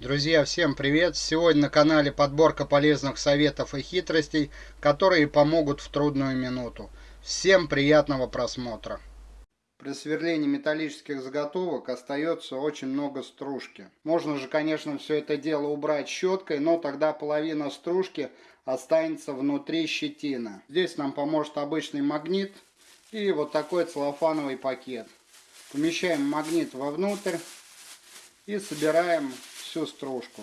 Друзья, всем привет! Сегодня на канале подборка полезных советов и хитростей, которые помогут в трудную минуту. Всем приятного просмотра! При сверлении металлических заготовок остается очень много стружки. Можно же, конечно, все это дело убрать щеткой, но тогда половина стружки останется внутри щетины. Здесь нам поможет обычный магнит и вот такой целлофановый пакет. Помещаем магнит вовнутрь и собираем всю стружку.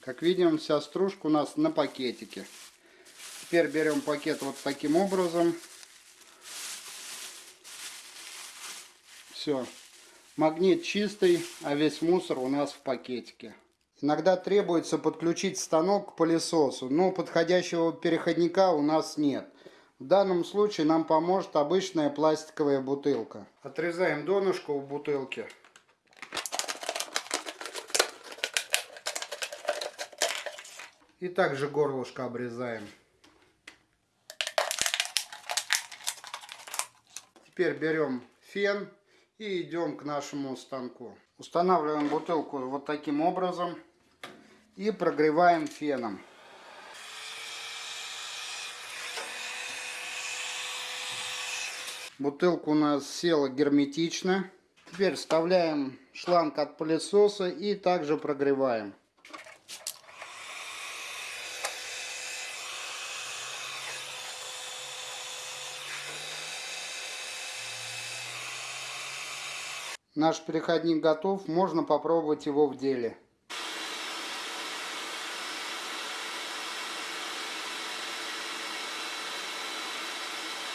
Как видим, вся стружка у нас на пакетике. Теперь берем пакет вот таким образом. Все. Магнит чистый, а весь мусор у нас в пакетике. Иногда требуется подключить станок к пылесосу, но подходящего переходника у нас нет. В данном случае нам поможет обычная пластиковая бутылка. Отрезаем донышко у бутылки. И также горлышко обрезаем. Теперь берем фен и идем к нашему станку. Устанавливаем бутылку вот таким образом и прогреваем феном. Бутылка у нас села герметично. Теперь вставляем шланг от пылесоса и также прогреваем. Наш переходник готов, можно попробовать его в деле.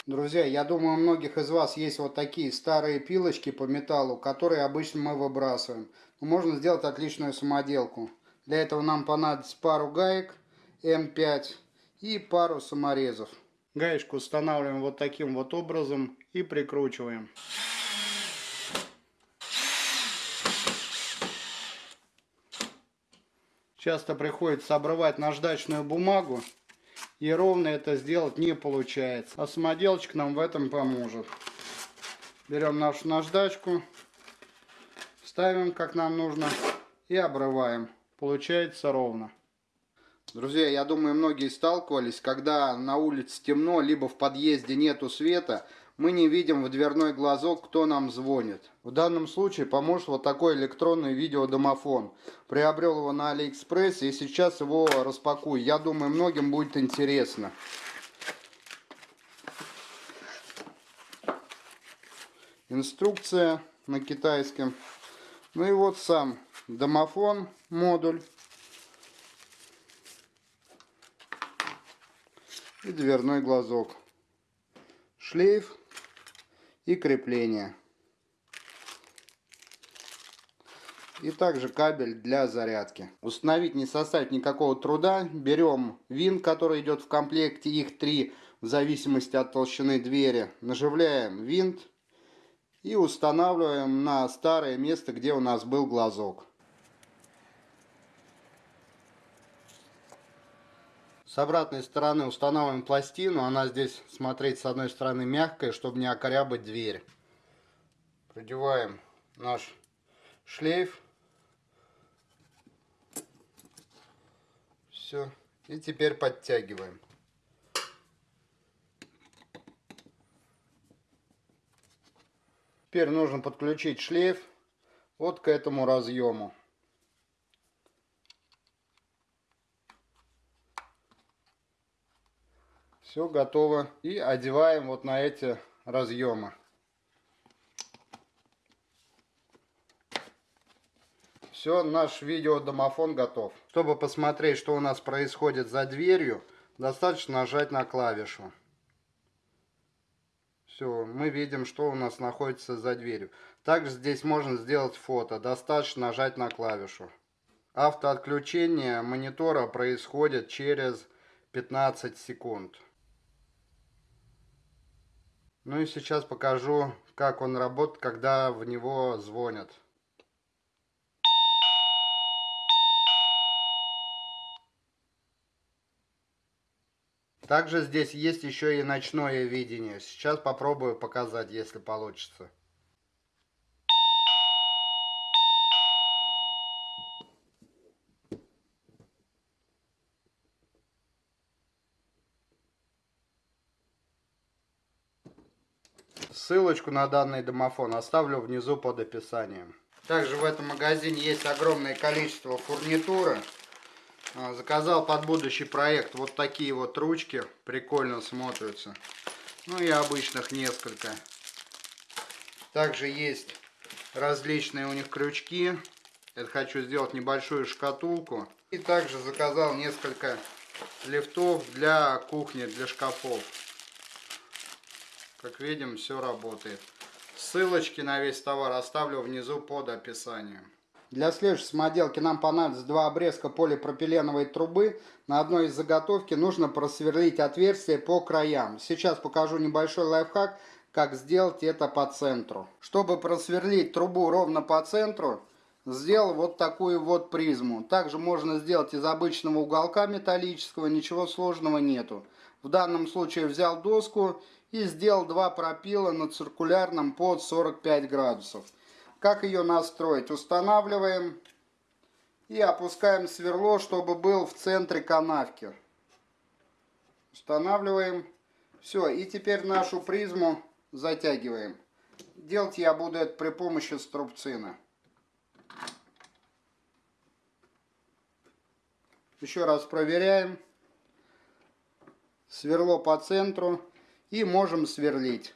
Друзья, я думаю, у многих из вас есть вот такие старые пилочки по металлу, которые обычно мы выбрасываем. Но можно сделать отличную самоделку. Для этого нам понадобится пару гаек М5 и пару саморезов. Гаечку устанавливаем вот таким вот образом и прикручиваем. Часто приходится обрывать наждачную бумагу и ровно это сделать не получается. А самоделочка нам в этом поможет. Берем нашу наждачку, ставим как нам нужно и обрываем. Получается ровно. Друзья, я думаю, многие сталкивались, когда на улице темно, либо в подъезде нету света, мы не видим в дверной глазок, кто нам звонит. В данном случае поможет вот такой электронный видеодомофон. Приобрел его на Алиэкспрессе и сейчас его распакую. Я думаю, многим будет интересно. Инструкция на китайском. Ну и вот сам домофон, модуль. И дверной глазок. Шлейф и крепление. И также кабель для зарядки. Установить не составит никакого труда. Берем винт, который идет в комплекте, их три в зависимости от толщины двери. Наживляем винт и устанавливаем на старое место, где у нас был глазок. С обратной стороны устанавливаем пластину. Она здесь, смотреть, с одной стороны мягкая, чтобы не окорябать дверь. Продеваем наш шлейф. Все. И теперь подтягиваем. Теперь нужно подключить шлейф вот к этому разъему. Все готово. И одеваем вот на эти разъемы. Все, наш видеодомофон готов. Чтобы посмотреть, что у нас происходит за дверью, достаточно нажать на клавишу. Все, мы видим, что у нас находится за дверью. Также здесь можно сделать фото. Достаточно нажать на клавишу. Автоотключение монитора происходит через 15 секунд. Ну и сейчас покажу, как он работает, когда в него звонят. Также здесь есть еще и ночное видение. Сейчас попробую показать, если получится. Ссылочку на данный домофон оставлю внизу под описанием. Также в этом магазине есть огромное количество фурнитуры. А, заказал под будущий проект вот такие вот ручки. Прикольно смотрятся. Ну и обычных несколько. Также есть различные у них крючки. Это хочу сделать небольшую шкатулку. И также заказал несколько лифтов для кухни, для шкафов. Как видим, все работает. Ссылочки на весь товар оставлю внизу под описанием. Для следующей самоделки нам понадобится два обрезка полипропиленовой трубы. На одной из заготовки нужно просверлить отверстие по краям. Сейчас покажу небольшой лайфхак, как сделать это по центру. Чтобы просверлить трубу ровно по центру, сделал вот такую вот призму. Также можно сделать из обычного уголка металлического, ничего сложного нету. В данном случае взял доску и сделал два пропила на циркулярном под 45 градусов. Как ее настроить? Устанавливаем и опускаем сверло, чтобы был в центре канавки. Устанавливаем. Все, и теперь нашу призму затягиваем. Делать я буду это при помощи струбцина. Еще раз проверяем. Сверло по центру и можем сверлить.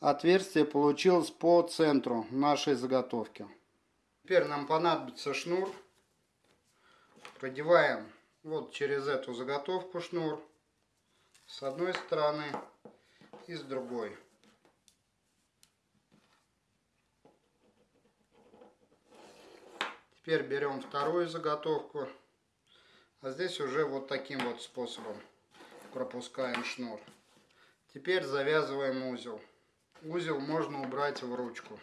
Отверстие получилось по центру нашей заготовки. Теперь нам понадобится шнур. Продеваем вот через эту заготовку шнур с одной стороны и с другой. Теперь берем вторую заготовку а здесь уже вот таким вот способом пропускаем шнур. Теперь завязываем узел. Узел можно убрать в ручку.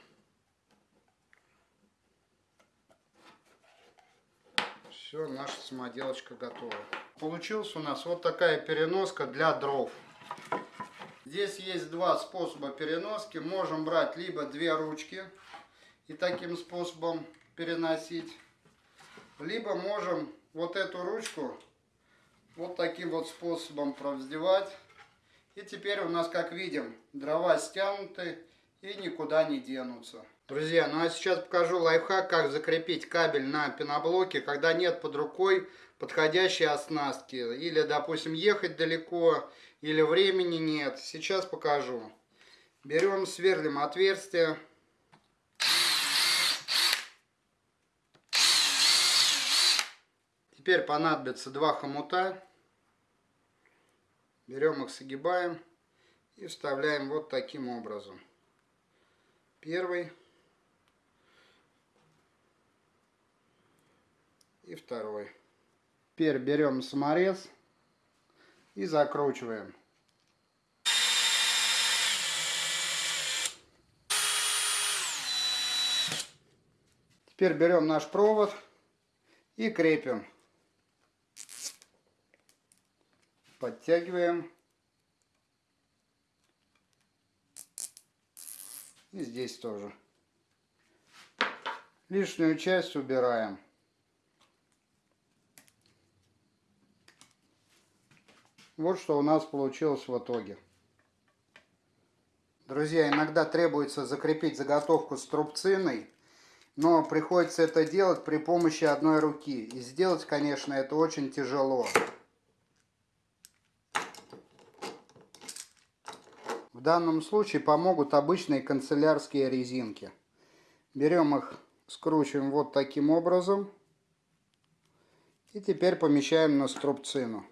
Все, наша самоделочка готова. Получилась у нас вот такая переноска для дров. Здесь есть два способа переноски. Можем брать либо две ручки и таким способом переносить. Либо можем вот эту ручку вот таким вот способом провздевать. И теперь у нас, как видим, дрова стянуты и никуда не денутся. Друзья, ну а сейчас покажу лайфхак, как закрепить кабель на пеноблоке, когда нет под рукой подходящей оснастки. Или, допустим, ехать далеко, или времени нет. Сейчас покажу. Берем, сверлим отверстие. Теперь понадобится два хомута. Берем их, согибаем и вставляем вот таким образом. Первый и второй. Теперь берем саморез и закручиваем. Теперь берем наш провод и крепим. Подтягиваем. И здесь тоже. Лишнюю часть убираем. Вот что у нас получилось в итоге. Друзья, иногда требуется закрепить заготовку с трубциной, но приходится это делать при помощи одной руки. И сделать, конечно, это очень тяжело. Данном случае помогут обычные канцелярские резинки. Берем их, скручиваем вот таким образом. И теперь помещаем на струбцину.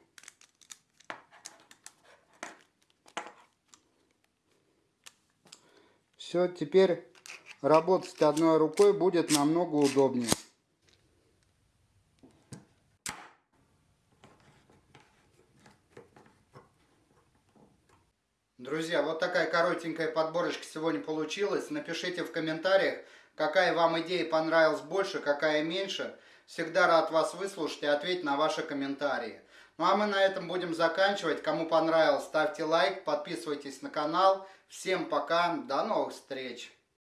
Все, теперь работать одной рукой будет намного удобнее. Друзья, вот такая коротенькая подборочка сегодня получилась. Напишите в комментариях, какая вам идея понравилась больше, какая меньше. Всегда рад вас выслушать и ответить на ваши комментарии. Ну а мы на этом будем заканчивать. Кому понравилось, ставьте лайк, подписывайтесь на канал. Всем пока, до новых встреч!